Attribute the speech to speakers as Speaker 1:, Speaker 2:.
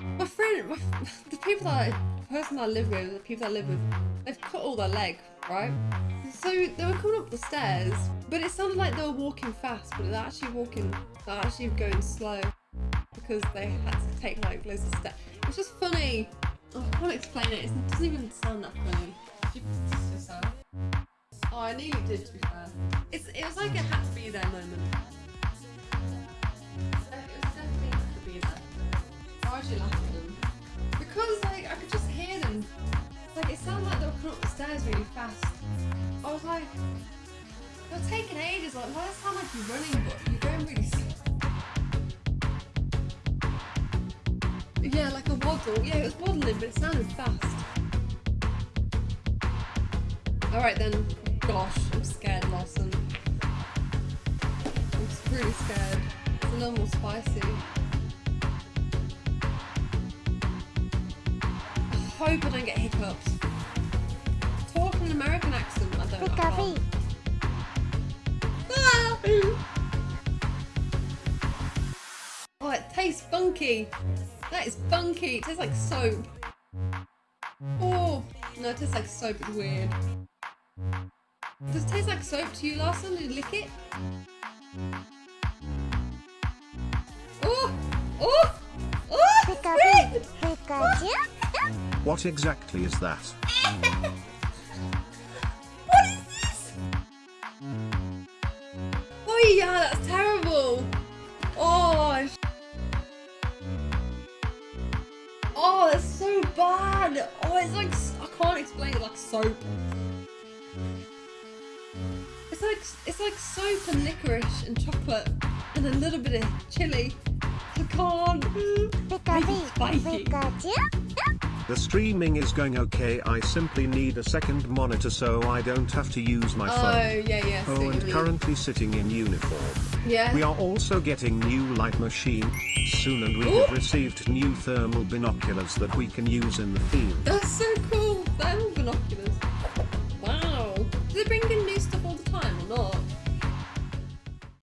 Speaker 1: My friend, my, the people that I, the person I live with, the people that I live with, they've cut all their leg, right? So they were coming up the stairs, but it sounded like they were walking fast, but they're actually walking, they're actually going slow because they had to take like loads of steps. It's just funny. Oh, I can't explain it. It doesn't even sound that funny. Did you yourself? Oh, I nearly did, to be fair. It's, it was like a had to be there moment. Like they were coming up the stairs really fast. I was like, they're taking ages. Like why does it sound like you're running, but you're going really slow? Yeah, like a waddle. Yeah, it was waddling, but it sounded fast. Alright then. Gosh, I'm scared, Lawson. I'm really scared. It's a little more spicy. I hope I don't get hiccups. I don't. I can't. Ah! Oh, it tastes funky. That is funky. It tastes like soap. Oh, no, it tastes like soap. It's weird. Does it taste like soap to you, Larson? Did you lick it? Oh! Oh! Oh! It's weird!
Speaker 2: What exactly is that?
Speaker 1: that's terrible. Oh. sh- Oh, that's so bad. Oh, it's like I can't explain it like soap. It's like it's like soap and licorice and chocolate and a little bit of chili. I can't. Spicy.
Speaker 2: The streaming is going okay. I simply need a second monitor so I don't have to use my
Speaker 1: Oh
Speaker 2: phone.
Speaker 1: yeah, yeah.
Speaker 2: Oh, and currently sitting in uniform.
Speaker 1: Yeah.
Speaker 2: We are also getting new light machine soon and we have received new thermal binoculars that we can use in the field.
Speaker 1: That's so cool.